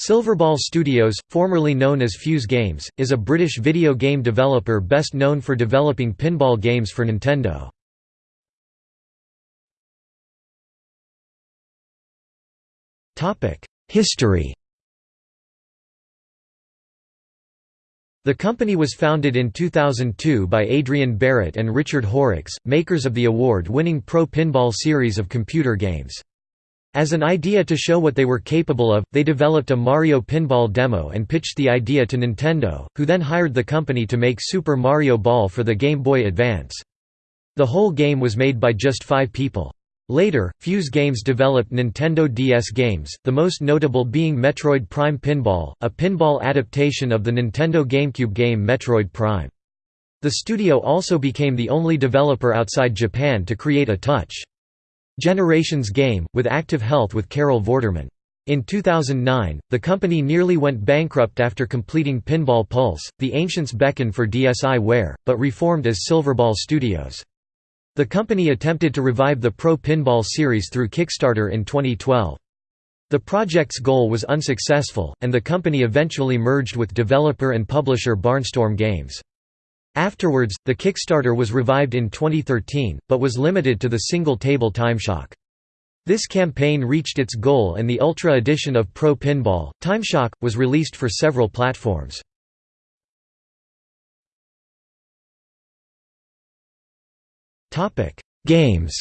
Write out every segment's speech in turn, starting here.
Silverball Studios, formerly known as Fuse Games, is a British video game developer best known for developing pinball games for Nintendo. History The company was founded in 2002 by Adrian Barritt and Richard Horrocks, makers of the award-winning Pro Pinball series of computer games. As an idea to show what they were capable of, they developed a Mario pinball demo and pitched the idea to Nintendo, who then hired the company to make Super Mario Ball for the Game Boy Advance. The whole game was made by just five people. Later, Fuse Games developed Nintendo DS games, the most notable being Metroid Prime Pinball, a pinball adaptation of the Nintendo GameCube game Metroid Prime. The studio also became the only developer outside Japan to create a touch Generations game, with Active Health with Carol Vorderman. In 2009, the company nearly went bankrupt after completing Pinball Pulse, The Ancients Beckon for DSiWare, but reformed as Silverball Studios. The company attempted to revive the Pro Pinball series through Kickstarter in 2012. The project's goal was unsuccessful, and the company eventually merged with developer and publisher Barnstorm Games. Afterwards, the Kickstarter was revived in 2013, but was limited to the single-table timeshock. This campaign reached its goal and the Ultra edition of Pro Pinball, Timeshock, was released for several platforms. Games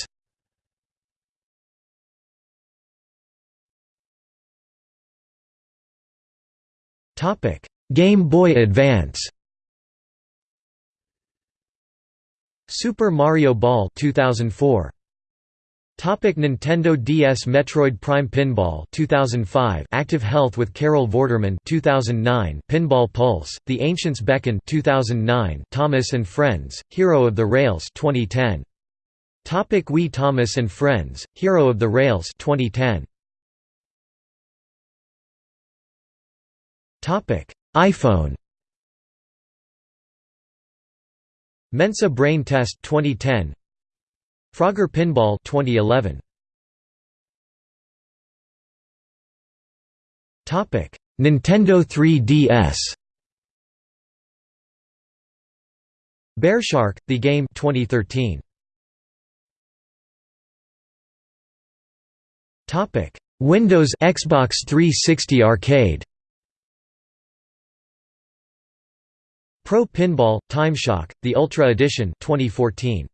Game Boy Advance Super Mario Ball 2004 Topic Nintendo DS Metroid Prime Pinball 2005 Active Health with Carol Vorderman 2009 Pinball Pulse The Ancients Beckon 2009 Thomas and Friends Hero of the Rails 2010 Topic Wii Thomas and Friends Hero of the Rails 2010 Topic iPhone Mensa Brain Test 2010 Frogger Pinball 2011 Topic Nintendo 3DS Bearshark The Game 2013 Topic Windows Xbox 360 Arcade Pro Pinball Timeshock: The Ultra Edition 2014